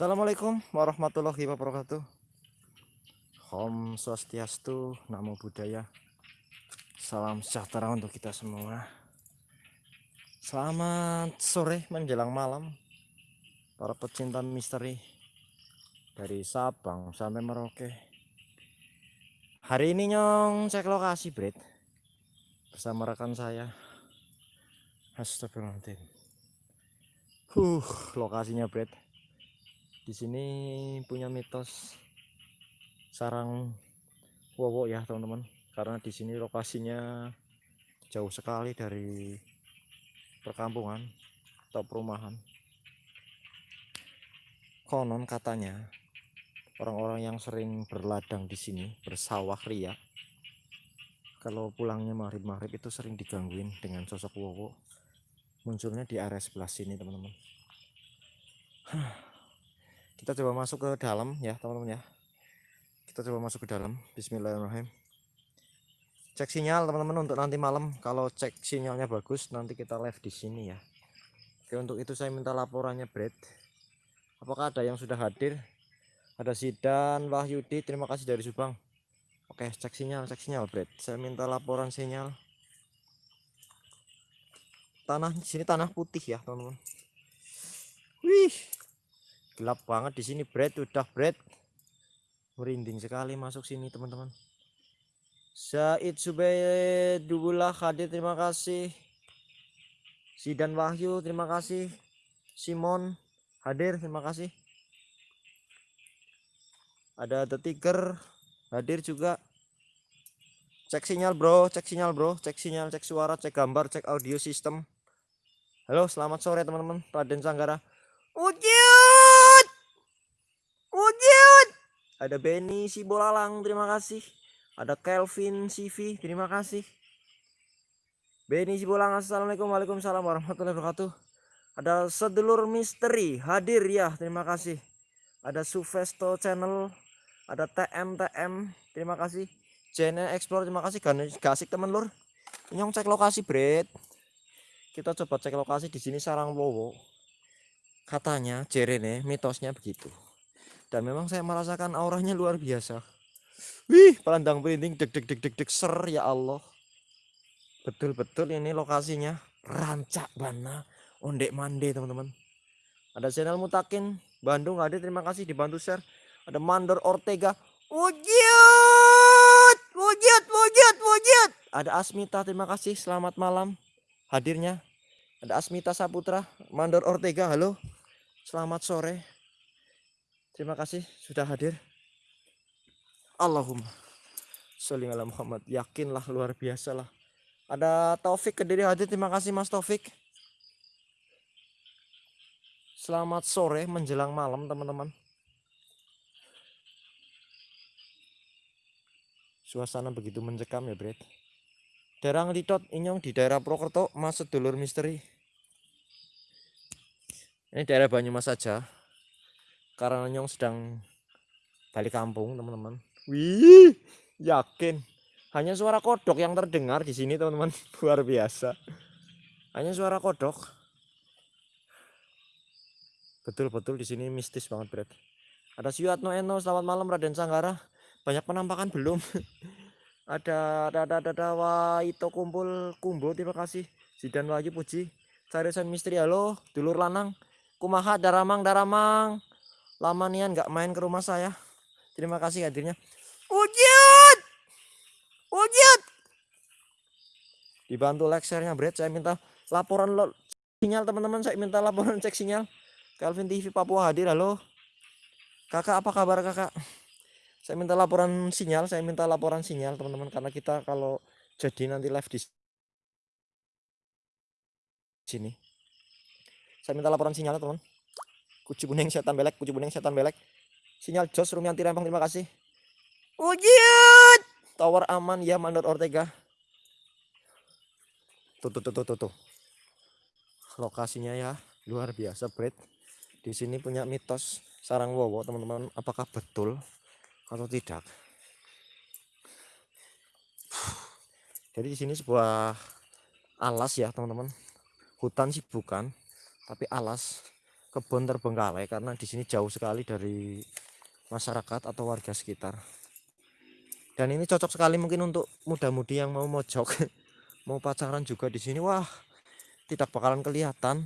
Assalamualaikum warahmatullahi wabarakatuh. Om Swastiastu, Namo Buddhaya. Salam sejahtera untuk kita semua. Selamat sore menjelang malam para pecinta misteri dari Sabang sampai Merauke. Hari ini nyong cek lokasi, Bret. Bersama rekan saya. Astagfirullahaladzim. Huh, lokasinya, Bret di sini punya mitos sarang wowo ya teman-teman. Karena di sini lokasinya jauh sekali dari perkampungan atau perumahan. Konon katanya orang-orang yang sering berladang di sini bersawah ria kalau pulangnya maghrib-maghrib itu sering digangguin dengan sosok wowo. Munculnya di area sebelah sini teman-teman kita coba masuk ke dalam ya teman-teman ya. Kita coba masuk ke dalam. Bismillahirrahmanirrahim. Cek sinyal teman-teman untuk nanti malam. Kalau cek sinyalnya bagus nanti kita live di sini ya. Oke untuk itu saya minta laporannya Brad. Apakah ada yang sudah hadir? Ada Sidan Wahyudi terima kasih dari Subang. Oke cek sinyal cek sinyal Brad. Saya minta laporan sinyal. Tanah sini tanah putih ya teman-teman. Wih gelap banget di sini bread udah bread. Merinding sekali masuk sini teman-teman. Said Subedullah hadir terima kasih. Sidan Wahyu terima kasih. Simon hadir terima kasih. Ada The Tiger hadir juga. Cek sinyal bro cek sinyal bro. Cek sinyal cek suara cek gambar cek audio sistem halo selamat sore teman-teman. Raden Sanggara. Wujud. Wujud. Ada Benny si Bolalang, terima kasih. Ada Kelvin CV, terima kasih. Benny si Bolalang, Assalamualaikum Waalaikumsalam warahmatullahi wabarakatuh. Ada sedulur misteri hadir ya, terima kasih. Ada Sufesto channel, ada TM TM, terima kasih. Channel Explore, terima kasih. Gasik teman lur. Nyong cek lokasi, Bret. Kita coba cek lokasi di sini sarang wowo katanya Jerene mitosnya begitu dan memang saya merasakan auranya luar biasa. Wih pandang merinding. Deg deg deg deg deg ser ya Allah. Betul-betul ini lokasinya. Rancak bana. Ondek mande teman-teman. Ada channel mutakin Bandung ada terima kasih dibantu share. Ada Mandor Ortega. Wujud! Wujud wujud wujud! Ada Asmita terima kasih. Selamat malam. Hadirnya. Ada Asmita Saputra Mandor Ortega. Halo. Selamat sore. Terima kasih sudah hadir. Allahumma sholli ala Muhammad. Yakinlah luar biasa lah. Ada Taufik Kediri hadir. Terima kasih Mas Taufik. Selamat sore menjelang malam teman-teman. Suasana begitu mencekam ya, Bret. Daerah Litot Inyong di daerah Prokerto, Mas sedulur misteri. Ini daerah Banyumas saja. Karena Nyong sedang balik kampung, teman-teman. Wih, yakin. Hanya suara kodok yang terdengar di sini, teman-teman. Luar biasa. Hanya suara kodok. Betul-betul di sini mistis banget, Bret. Ada Siwatno Eno, selamat malam Raden Sanggara. Banyak penampakan belum? ada ada ada ada, ada Waito kumpul kumbo terima kasih Zidan Wahyu Puji Carisan misteri halo dulur lanang kumaha daramang daramang lama nian nggak main ke rumah saya. Terima kasih hadirnya. Wujud! Wujud! Dibantu like share-nya Bret saya minta laporan lo sinyal teman-teman. Saya minta laporan cek sinyal. Calvin TV Papua hadir halo. Kakak apa kabar kakak? Saya minta laporan sinyal saya minta laporan sinyal teman-teman. Karena kita kalau jadi nanti live di sini. Saya minta laporan sinyalnya teman kuci kuning setan belek kuci kuning setan belek. Sinyal Jos Rumianti Rempang terima kasih. Wujud! Tower aman ya Mandor Ortega. Tuh tuh tuh tuh tuh, tuh. lokasinya ya luar biasa Bret di sini punya mitos sarang wowo teman-teman. Apakah betul atau tidak? Jadi di sini sebuah alas ya teman-teman. Hutan sih bukan tapi alas kebun terbengkalai karena di sini jauh sekali dari masyarakat atau warga sekitar. Dan ini cocok sekali mungkin untuk muda-mudi yang mau mojok mau pacaran juga di sini. Wah tidak bakalan kelihatan.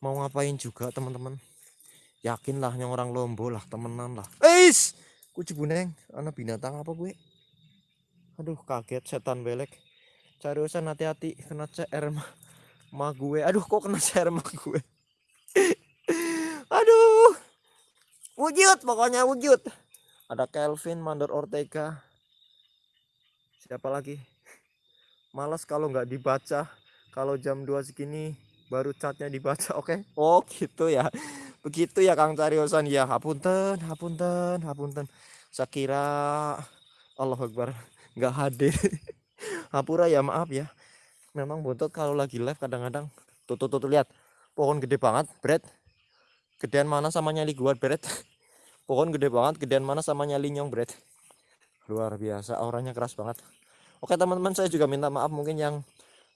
Mau ngapain juga teman-teman? Yakinlah yang orang lombo lah temenan lah. Eis kuci buneng anak binatang apa gue aduh kaget setan belek. Cari usaha hati-hati kena CR ma gue aduh kok kena CR gue aduh wujud pokoknya wujud. Ada Kelvin Mandor Ortega. Siapa lagi? Malas kalau nggak dibaca. Kalau jam 2 segini baru catnya dibaca oke? Okay? oh gitu ya. Begitu ya Kang Cariosan ya hapunten hapunten hapunten. Saya kira Allah Akbar nggak hadir. Hapura ya maaf ya. Memang buntut kalau lagi live kadang-kadang. Tuh, tuh lihat. Pohon gede banget bread gedean mana sama nyali gua bread pohon gede banget gedean mana sama nyali nyong bread luar biasa auranya keras banget. Oke teman-teman saya juga minta maaf mungkin yang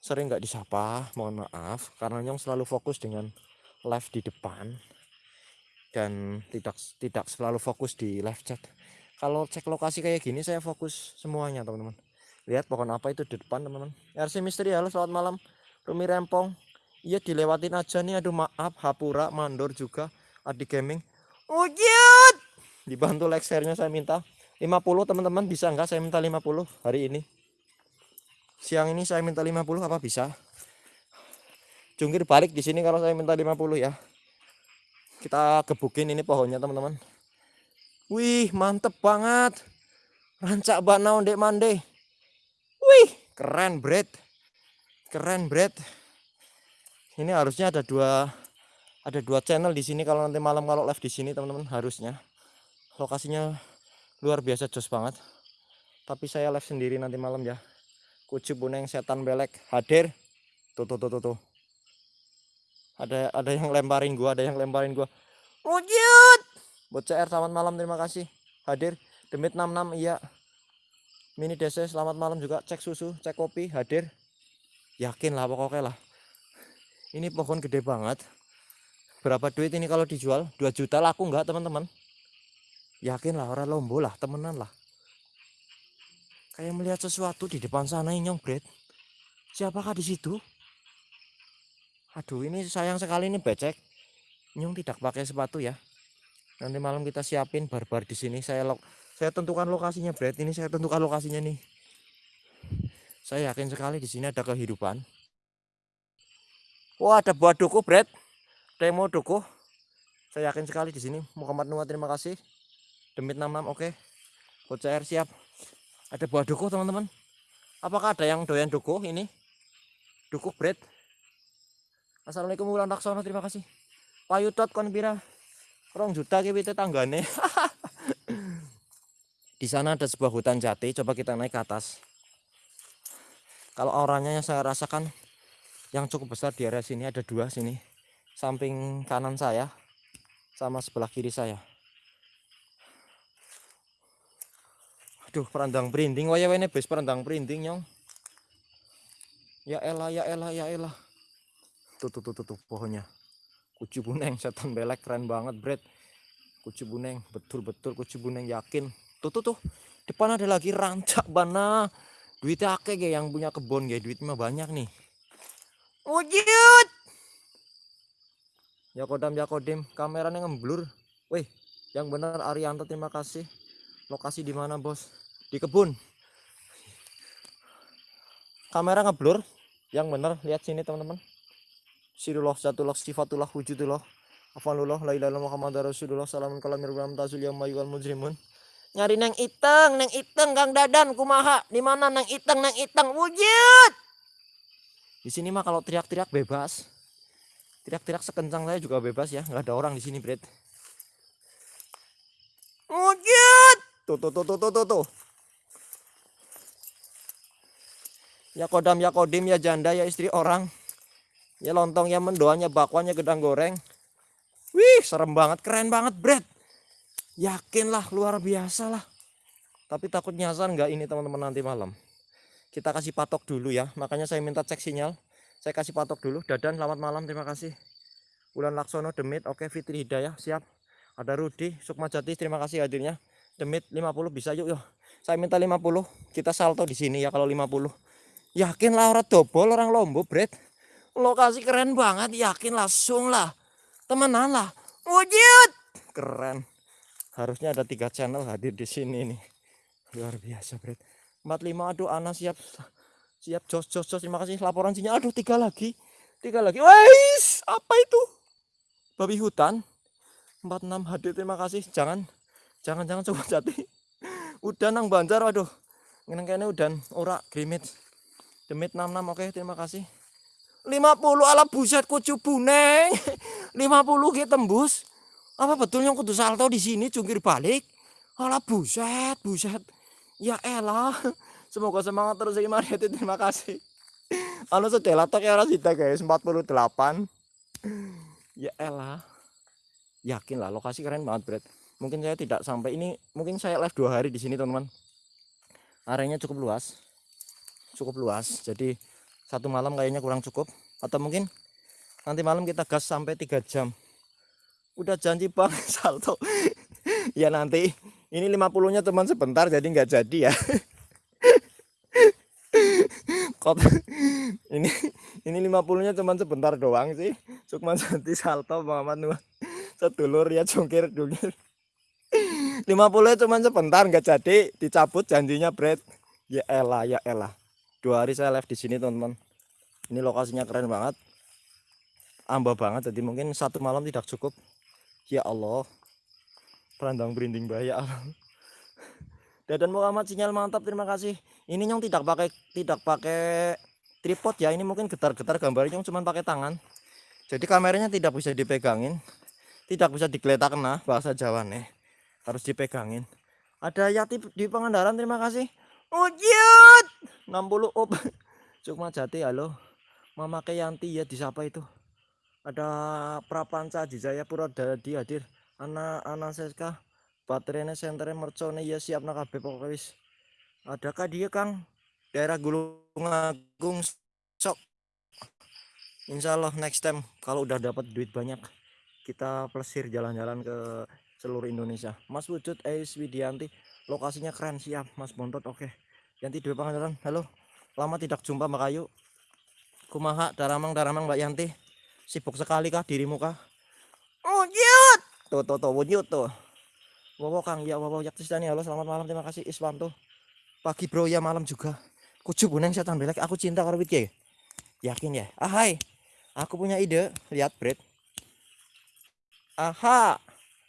sering nggak disapa. Mohon maaf karena nyong selalu fokus dengan live di depan dan tidak tidak selalu fokus di live chat. Kalau cek lokasi kayak gini saya fokus semuanya teman-teman. Lihat pohon apa itu di depan teman-teman. RC Misteri halo selamat malam. Rumi Rempong. Iya dilewatin aja nih aduh maaf. Hapura Mandor juga Adi Gaming. Wujud dibantu like share-nya saya minta 50 teman-teman bisa enggak saya minta 50 hari ini? Siang ini saya minta 50 apa bisa? Jungkir balik di sini kalau saya minta 50 ya. Kita gebukin ini pohonnya teman-teman. Wih mantep banget. Rancak bana ondek mande. Wih keren bread keren bread ini harusnya ada dua ada dua channel di sini kalau nanti malam kalau live di sini teman-teman harusnya lokasinya luar biasa jos banget. Tapi saya live sendiri nanti malam ya. Kucu buneng setan belek. Hadir. Tuh tuh tuh tuh, tuh. ada ada yang lemparin gua ada yang lemparin gua. Wujud buat CR selamat malam terima kasih. Hadir. Demit 66 iya. Mini DC selamat malam juga. Cek susu cek kopi hadir. Yakin lah pokoknya lah. Ini pohon gede banget. Berapa duit ini kalau dijual? 2 juta laku enggak teman-teman yakin lah orang lombo lah temenan lah Kayak melihat sesuatu di depan sana nyong bread. Siapakah di situ? Aduh ini sayang sekali ini becek. Nyong tidak pakai sepatu ya. Nanti malam kita siapin barbar di sini. Saya lo saya tentukan lokasinya bread. Ini saya tentukan lokasinya nih. Saya yakin sekali di sini ada kehidupan. Wah ada buah duku bread. Demo duku. Saya yakin sekali di sini. Muhammad Nuwa terima kasih. Demit 66 oke. Okay. Bocah siap. Ada buah dukuh teman-teman. Apakah ada yang doyan dukuh ini? Dukuh bread. Assalamualaikum Wulan Raksono terima kasih. Payutot kon pira. Rong juta ki tanggane. Di sana ada sebuah hutan jati. Coba kita naik ke atas. Kalau auranya yang saya rasakan yang cukup besar di area sini ada dua sini. Samping kanan saya sama sebelah kiri saya Aduh, perandang printing. Waya ini bes perandang printing, nyong. Ya elah, ya elah, ya elah. Tuh, tuh, tuh, tuh, tuh pohonnya. Kucu buneng, setan belek, keren banget, Bret. Kucu buneng, betul-betul kucu buneng, yakin. Tuh, tuh, tuh. Depan ada lagi rancak bana. Duitnya akeh ya yang punya kebun ya, duitnya banyak nih. Wujud. Ya kodam, ya kodim. Kameranya ngeblur. Wih, yang benar Arianto terima kasih. Lokasi di mana, Bos? Di kebun. Kamera ngeblur. Yang bener lihat sini teman-teman. Sirullah satullah sifatullah wujudullah afalullah la muhammad rasulullah salamun kalam mirbam tazul yang mayual mujrimun. Nyari neng iteng neng iteng kang dadan kumaha? Di mana neng iteng neng iteng? Wujud! Di sini mah kalau teriak-teriak bebas. Teriak-teriak sekencang saya juga bebas ya. Nggak ada orang di sini bret. Wujud! Tuh tuh tuh tuh tuh tuh, tuh. Ya kodam ya kodim ya janda ya istri orang. Ya lontong ya mendoanya bakwanya gedang goreng. Wih serem banget keren banget bread yakinlah luar biasa lah. Tapi takut nyasar nggak ini teman-teman nanti malam? Kita kasih patok dulu ya. Makanya saya minta cek sinyal. Saya kasih patok dulu. Dadan selamat malam terima kasih. Bulan Laksono Demit. Oke Fitri Hidayah siap. Ada Rudi Sukma Jati terima kasih hadirnya. Demit 50 bisa yuk yuk. Saya minta 50 kita salto di sini ya kalau 50 yakin lah orang dobol orang Lombok Bret. Lokasi keren banget yakin langsung lah temenan lah. Wujud! Keren. Harusnya ada tiga channel hadir di sini nih. Luar biasa Bret. 45 aduh Ana siap siap jos jos jos. Terima kasih laporan sinyal aduh tiga lagi. Tiga lagi. Wais apa itu? Babi hutan. 46 hadir. Terima kasih. Jangan jangan jangan coba jati. Udah nang banjar waduh. Ngene kene udan ora grimit demit 66 oke terima kasih. 50 ala buset kucu buneng. 50 gitu tembus. Apa betul yang kudu salto di sini jungkir balik? Ala buset buset. Ya elah semoga semangat terus ya Mariati terima kasih. Anu sedela tok ya kita guys 48 ya elah. Yakin lah lokasi keren banget Bret mungkin saya tidak sampai ini mungkin saya live dua hari di sini teman-teman. Areanya cukup luas cukup luas. Jadi satu malam kayaknya kurang cukup. Atau mungkin nanti malam kita gas sampai tiga jam. Udah janji bang salto. Ya nanti ini 50 nya teman sebentar jadi nggak jadi ya. Kot ini ini 50 nya teman sebentar doang sih. Sukman Santi salto Muhammad Nuh sedulur ya jungkir jungkir. 50 nya cuman sebentar nggak jadi. Dicabut janjinya bread ya elah ya elah dua hari saya live di sini teman-teman. Ini lokasinya keren banget. Amba banget jadi mungkin satu malam tidak cukup. Ya Allah. Perandang berinding bahaya. Dadan Muhammad sinyal mantap terima kasih. Ini yang tidak pakai tidak pakai tripod ya. Ini mungkin getar-getar gambarnya cuma pakai tangan. Jadi kameranya tidak bisa dipegangin. Tidak bisa digeletak nah bahasa Jawa nih harus dipegangin. Ada Yati di Pangandaran terima kasih ujut 60 op. Cuma Jati halo. Mama Yanti ya disapa itu? Ada Prapanca di Jayapura di hadir. Anak anak Seska baterainya senternya mercone ya siap nak kabeh pokoknya wis. Adakah dia Kang? Daerah Gulung Agung sok. Insya Allah next time kalau udah dapat duit banyak kita plesir jalan-jalan ke seluruh Indonesia. Mas Wujud Ais Widianti lokasinya keren siap Mas Bontot oke Yanti Dwi Pangandaran halo lama tidak jumpa Mbak Kayu kumaha daramang daramang Mbak Yanti Sibuk sekali kah dirimu kah? Wujud. Tuh tuh tuh wujud tuh. Wow Kang ya wow Yaktisdani halo selamat malam terima kasih Iswanto. Pagi bro ya malam juga. Kucu buneng setan belek aku cinta karo Witke. Yakin ya? Ah hai. Aku punya ide. Lihat Bret. Aha.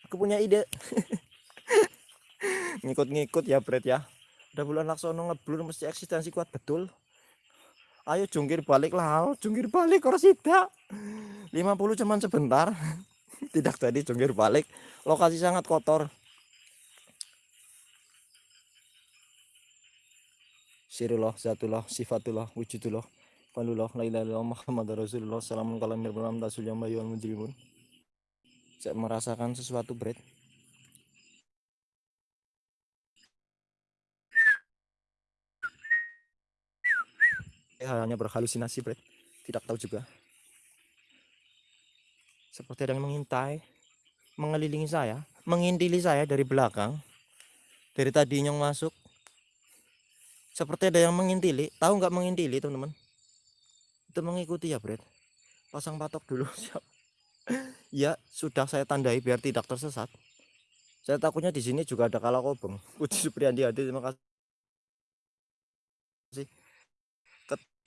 Aku punya ide. Ngikut-ngikut ya Bret ya. Udah bulan Laksono ngeblur mesti eksistensi kuat betul. Ayo jungkir balik lah jungkir balik korsida 50 cuman sebentar. Tidak tadi jungkir balik. Lokasi sangat kotor. Sirullah, Zatullah, Sifatullah, Wujudullah, Falullah, La ilaha illallah, Muhammad Rasulullah, Salamun kalam mirbalam tasul yang bayu mujrimun. Saya merasakan sesuatu, Bret. Hanya berhalusinasi Bret. tidak tahu juga. Seperti ada yang mengintai mengelilingi saya mengintili saya dari belakang dari tadi yang masuk. Seperti ada yang mengintili tahu nggak mengintili teman-teman? Itu mengikuti ya Bret. pasang patok dulu siap. Ya sudah saya tandai biar tidak tersesat. Saya takutnya di sini juga ada kalakobeng Puji Supriyandi terima kasih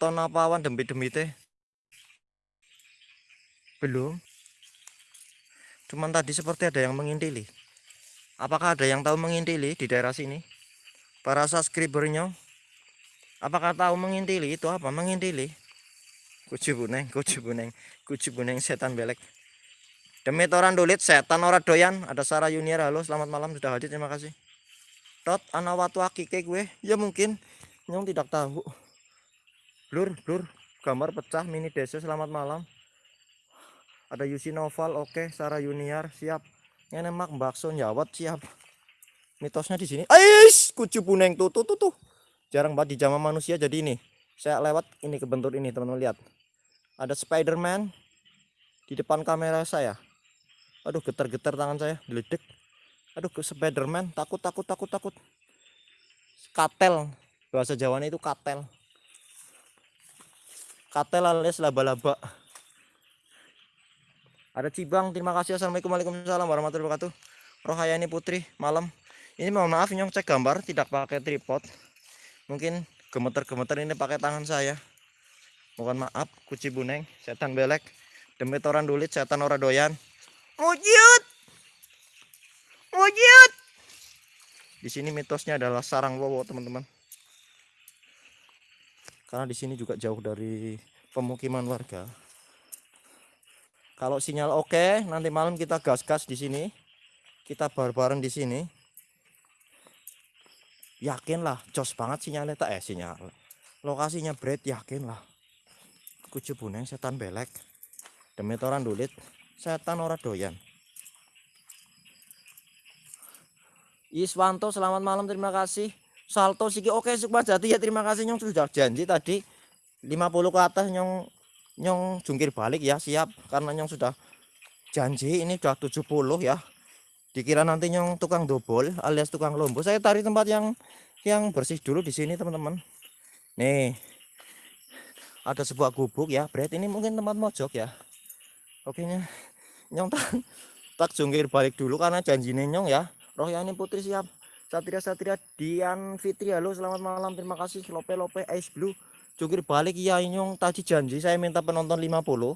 keton apa awan demi teh? Belum. Cuman tadi seperti ada yang mengintili. Apakah ada yang tahu mengintili di daerah sini? Para subscribernya? Apakah tahu mengintili itu apa? Mengintili? Kucu buneng kucu buneng kucu buneng setan belek. Demi orang dulit setan orang doyan. Ada Sarah Junior halo selamat malam sudah hadir terima kasih. Tot anawatu akike gue ya mungkin yang tidak tahu blur blur. Gambar pecah mini desa selamat malam. Ada Yusi Noval oke. Sarah Junior siap. Ngenemak bakso nyawat siap. Mitosnya di sini. Ais kucu puneng tuh tuh tuh tuh. Jarang banget di zaman manusia jadi ini. Saya lewat ini kebentur ini teman-teman lihat. Ada Spiderman di depan kamera saya. Aduh getar-getar tangan saya diledek. Aduh ke Spiderman takut takut takut takut. Katel. Bahasa Jawanya itu katel katel alias laba-laba. Ada Cibang terima kasih. Assalamualaikum Waalaikumsalam warahmatullahi wabarakatuh. Rohayani Putri malam. Ini mohon maaf nyong cek gambar tidak pakai tripod. Mungkin gemeter-gemeter ini pakai tangan saya. Mohon maaf kuci buneng setan belek. Demi toran dulit setan ora doyan. Wujud! Wujud! Di sini mitosnya adalah sarang wowo teman-teman karena di sini juga jauh dari pemukiman warga. Kalau sinyal oke nanti malam kita gas-gas di sini. Kita bareng-bareng di sini. Yakin lah jos banget sinyalnya tak eh sinyal. Lokasinya bread yakin lah kucu buneng setan belek. Demi toran dulit setan ora doyan. Iswanto selamat malam terima kasih Salto Siki. Oke Sukma Jati ya terima kasih Nyong. Sudah janji tadi 50 ke atas Nyong. Nyong jungkir balik ya. Siap karena Nyong sudah janji. Ini udah 70 ya. Dikira nanti Nyong tukang dobol alias tukang lombo saya tarik tempat yang yang bersih dulu di sini teman-teman. Nih. Ada sebuah gubuk ya. Brad ini mungkin tempat mojok ya. Oke Nyong. Tak tak jungkir balik dulu karena janji Nyong ya. Rohyani Putri siap Satria Satria Dian Fitri. Halo selamat malam. Terima kasih. Lope Lope Ice Blue. Jungkir balik ya Nyong tadi janji saya minta penonton 50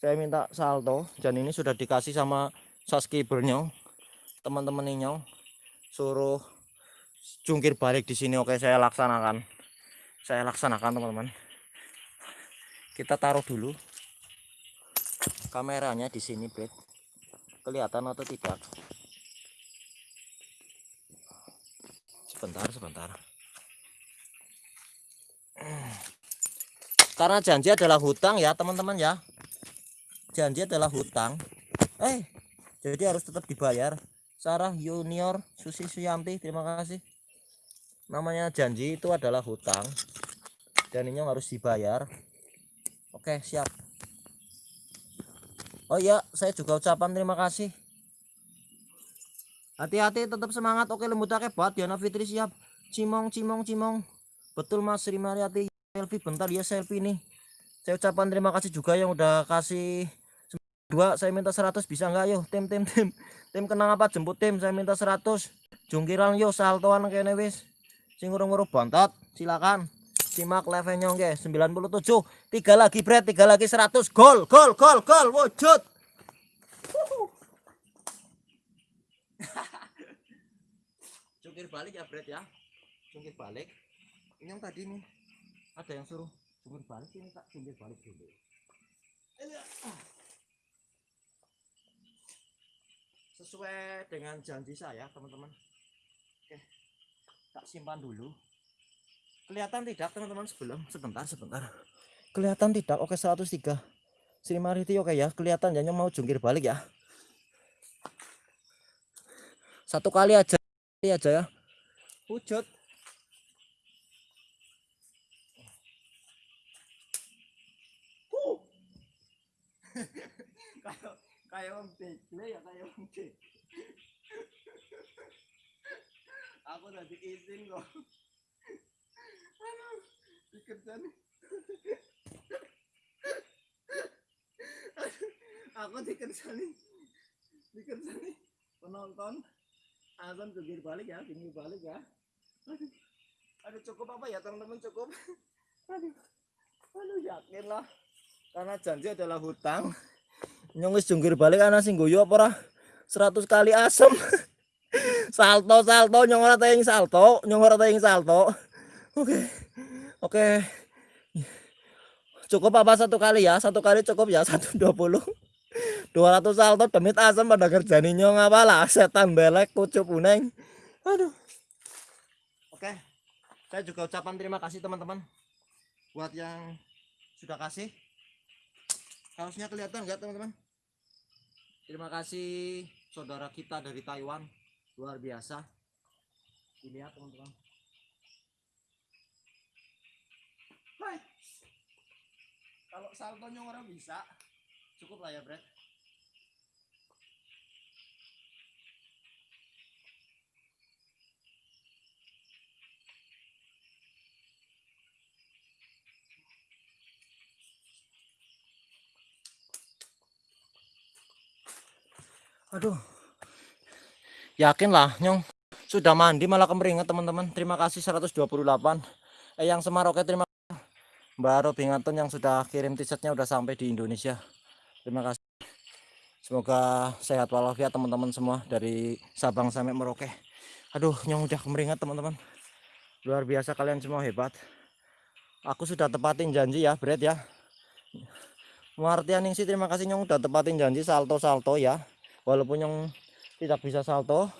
saya minta salto. Dan ini sudah dikasih sama subscribernya teman-teman Nyong suruh jungkir balik di sini. Oke saya laksanakan. Saya laksanakan teman-teman. Kita taruh dulu kameranya di sini bed kelihatan atau tidak sebentar sebentar. Karena janji adalah hutang ya teman-teman ya. Janji adalah hutang. Eh jadi harus tetap dibayar. Sarah Junior Susi Suyanti terima kasih. Namanya janji itu adalah hutang. Dan ini harus dibayar. Oke siap. Oh iya saya juga ucapan terima kasih hati-hati tetap semangat. Oke lembut buat Diana Fitri siap. Cimong cimong cimong. Betul mas Sri Mariati. Selfie bentar ya selfie nih. Saya ucapan terima kasih juga yang udah kasih dua. Saya minta 100 bisa nggak? Yo tim tim tim. Tim kenang apa? Jemput tim saya minta 100 jungkiran yo saltoan kene wis. Sing ngurung-ngurung bontot silakan. Simak nyong guys 97 tiga lagi bread tiga lagi 100 gol gol gol gol. Wujud jungkir balik ya bread ya? Jungkir balik. Ini yang tadi nih ada yang suruh jungkir balik ini tak jungkir balik dulu. Sesuai dengan janji saya teman-teman. Oke tak simpan dulu. Kelihatan tidak teman-teman? Sebelum sebentar sebentar. Kelihatan tidak? Oke 103 Sri Mariti oke ya. Kelihatan ya. Mau jungkir balik ya. Satu kali aja kali aja ya. Wujud kayak kayak om Bekle ya kayak om aku udah izin kok. Aduh dikerja nih aku dikerja nih dikerja nih penonton azan jungkir balik ya jungkir balik ya. Aduh. Aduh cukup apa ya teman-teman cukup? Aduh. Aduh yakin lah. Karena janji adalah hutang. Nyongis jungkir balik anak sing guyu apa ora? 100 kali asem. Salto salto nyong ora tayang salto nyong ora tayang salto. Oke oke. Cukup apa satu kali ya? Satu kali cukup ya 120 200 salto demit asem pada kerjaan nyong apalah setan belek kucup uneng aduh. Oke saya juga ucapan terima kasih teman-teman buat yang sudah kasih. Kaosnya kelihatan nggak teman-teman? Terima kasih saudara kita dari Taiwan luar biasa. Dilihat teman-teman. Kalau saltonya orang bisa cukup lah ya Brad aduh. Yakin lah nyong. Sudah mandi malah kemeringat teman-teman. Terima kasih 128 eh yang Semaroke terima kasih. Mbak Robingaton yang sudah kirim t-shirtnya udah sampai di Indonesia. Terima kasih. Semoga sehat walafiat teman-teman semua dari Sabang sampai Merauke. Aduh nyong udah kemeringat teman-teman. Luar biasa kalian semua hebat. Aku sudah tepatin janji ya Brad ya. Martianing sih terima kasih nyong. Udah tepatin janji salto-salto ya walaupun yang tidak bisa salto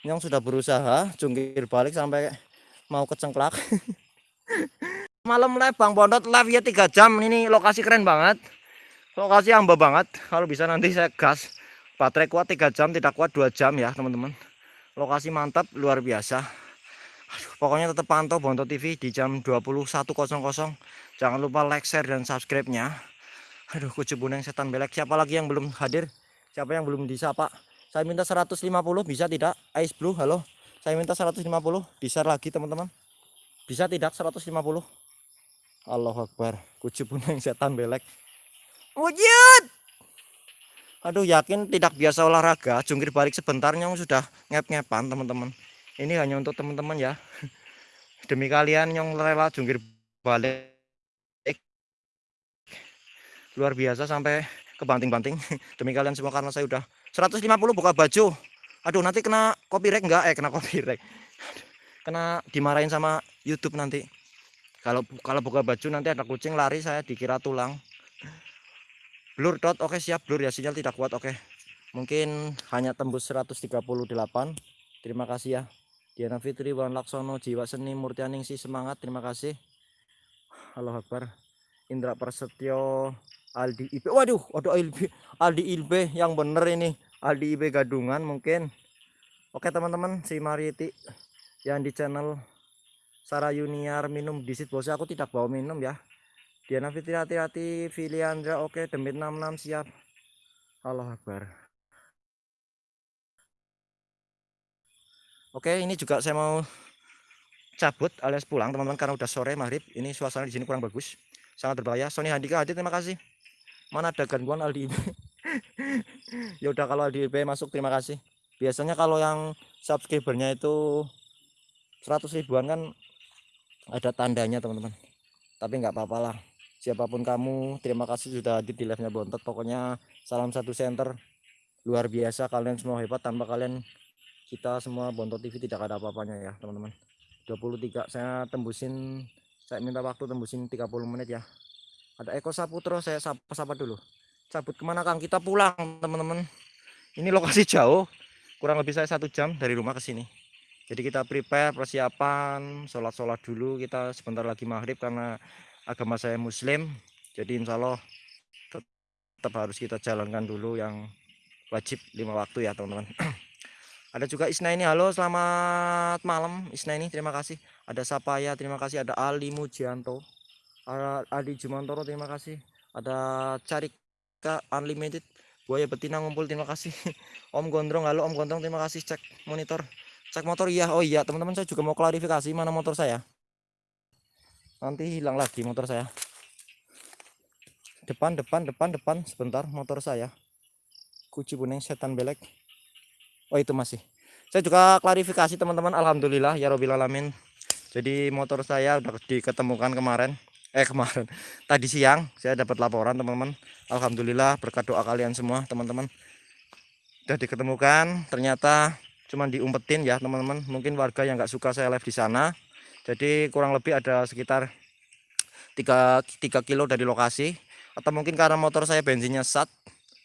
yang sudah berusaha jungkir balik sampai mau kecengklak. Malam live Bang Pondot. Live ya tiga jam. Ini lokasi keren banget. Lokasi hamba banget. Kalau bisa nanti saya gas baterai kuat tiga jam tidak kuat dua jam ya teman-teman. Lokasi mantap luar biasa. Aduh, pokoknya tetap pantau Bonto TV di jam 21.00 jangan lupa like share dan subscribe nya aduh kucu buneng setan belek. Siapa lagi yang belum hadir siapa yang belum disapa saya minta 150 bisa tidak? Ice blue halo. Saya minta 150 bisa lagi teman-teman? Bisa tidak 150 Allah Akbar kucu yang setan belek. Wujud! Aduh yakin tidak biasa olahraga? Jungkir balik sebentar yang sudah ngep-ngepan teman-teman. Ini hanya untuk teman-teman ya. Demi kalian yang rela jungkir balik. Luar biasa sampai kebanting-banting. Demi kalian semua karena saya udah 150 buka baju. Aduh nanti kena copyright enggak eh kena copyright. Kena dimarahin sama YouTube nanti. Kalau kalau buka baju nanti ada kucing lari saya dikira tulang. Blur dot. Oke siap blur ya. Sinyal tidak kuat oke. Mungkin hanya tembus 138 terima kasih ya. Diana Fitri Wan Laksono Jiwa Seni Murtianing si semangat. Terima kasih. Halo Akbar. Indra Prasetyo Aldi IB waduh waduh Aldi Aldi IB yang bener ini. Aldi IB gadungan mungkin. Oke teman-teman si Mariti yang di channel Sarah Yuniar minum disit bos aku tidak bawa minum ya. Diana Fitri hati-hati. Filiandra oke. Demit 66 siap. Allah Akbar. Oke ini juga saya mau cabut alias pulang teman-teman karena udah sore maghrib. Ini suasana di sini kurang bagus. Sangat berbahaya. Sony Handika hadir terima kasih mana ada gangguan Aldi ya udah kalau Aldi IB masuk terima kasih. Biasanya kalau yang subscribernya itu 100 ribuan kan ada tandanya teman-teman. Tapi nggak apa-apa lah. Siapa pun kamu terima kasih sudah hadir di live nya bontot. Pokoknya salam satu center. Luar biasa kalian semua hebat. Tanpa kalian kita semua bontot TV tidak ada apa-apanya ya teman-teman. 23 saya tembusin saya minta waktu tembusin 30 menit ya ada Eko Saputro saya sapa-sapa dulu. Cabut ke mana Kang? Kita pulang teman-teman. Ini lokasi jauh. Kurang lebih saya satu jam dari rumah ke sini. Jadi kita prepare persiapan sholat-sholat dulu. Kita sebentar lagi maghrib karena agama saya muslim. Jadi insya Allah tetap harus kita jalankan dulu yang wajib lima waktu ya teman-teman. Ada juga Isna ini halo selamat malam Isna ini terima kasih. Ada Sapaya terima kasih. Ada Ali Mujianto Adi Jumantoro terima kasih. Ada Carika Unlimited buaya betina ngumpul terima kasih. Om Gondrong halo Om Gondrong terima kasih. Cek monitor. Cek motor iya. Oh iya teman-teman saya juga mau klarifikasi mana motor saya. Nanti hilang lagi motor saya. Depan depan depan depan. Sebentar motor saya. Kuci kuning setan belek. Oh itu masih. Saya juga klarifikasi teman-teman. Alhamdulillah ya Robil Alamin. Jadi motor saya udah diketemukan kemarin eh kemarin. Tadi siang saya dapat laporan teman-teman. Alhamdulillah berkat doa kalian semua teman-teman. Sudah diketemukan. Ternyata cuma diumpetin ya teman-teman. Mungkin warga yang nggak suka saya live di sana. Jadi kurang lebih ada sekitar 3, 3 kilo dari lokasi. Atau mungkin karena motor saya bensinnya sat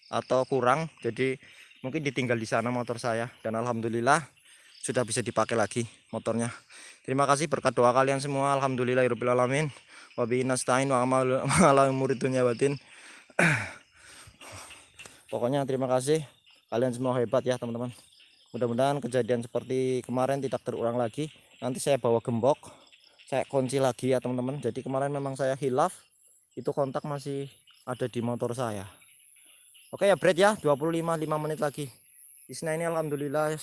atau kurang jadi mungkin ditinggal di sana motor saya. Dan Alhamdulillah sudah bisa dipakai lagi motornya. Terima kasih berkat doa kalian semua. Alhamdulillah alamin wabi nastain wa amal murid dunia batin. Pokoknya terima kasih. Kalian semua hebat ya teman-teman. Mudah-mudahan kejadian seperti kemarin tidak terulang lagi. Nanti saya bawa gembok. Saya kunci lagi ya teman-teman. Jadi kemarin memang saya hilaf. Itu kontak masih ada di motor saya. Oke ya Brad ya. 25 5 menit lagi. Isna ini alhamdulillah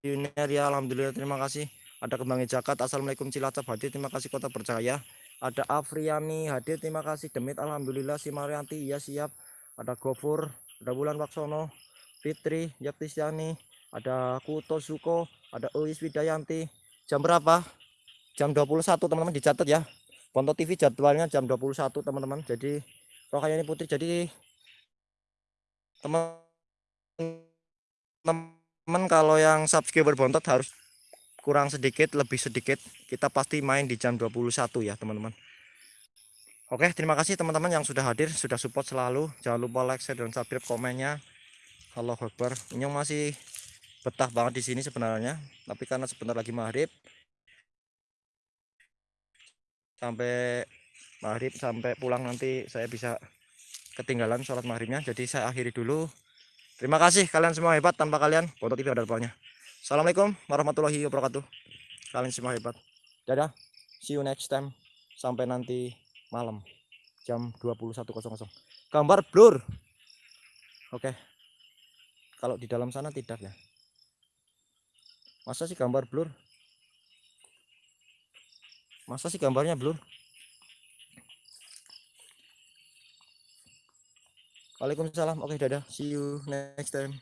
Junior ya alhamdulillah. Terima kasih ada kembang jakat assalamualaikum cilacap hadir. Terima kasih kota percaya ada Afriani hadir. Terima kasih demit. Alhamdulillah si Marianti ya siap. Ada Gofur ada Bulan Waksono Fitri Yaktisyani ada Kuto Suko ada Uis Widayanti. Jam berapa? Jam 21 teman-teman. Dicatat ya. Ponto TV jadwalnya jam 21 teman-teman. Jadi Rohayani Putri. Jadi teman-teman kalau yang subscriber bontot harus kurang sedikit lebih sedikit kita pasti main di jam 21 ya teman-teman. Oke terima kasih teman-teman yang sudah hadir sudah support selalu. Jangan lupa like share dan subscribe komennya. Allah Akbar. Ini masih betah banget di sini sebenarnya tapi karena sebentar lagi maghrib sampai maghrib sampai pulang nanti saya bisa ketinggalan sholat maghribnya. Jadi saya akhiri dulu. Terima kasih kalian semua hebat tanpa kalian. Foto TV ada depannya Assalamualaikum warahmatullahi wabarakatuh. Kalian semua hebat. Dadah. See you next time. Sampai nanti malam. Jam 21.00 gambar blur. Oke. Kalau di dalam sana tidak ya. Masa sih gambar blur? Masa sih gambarnya blur? Waalaikumsalam. Oke dadah. See you next time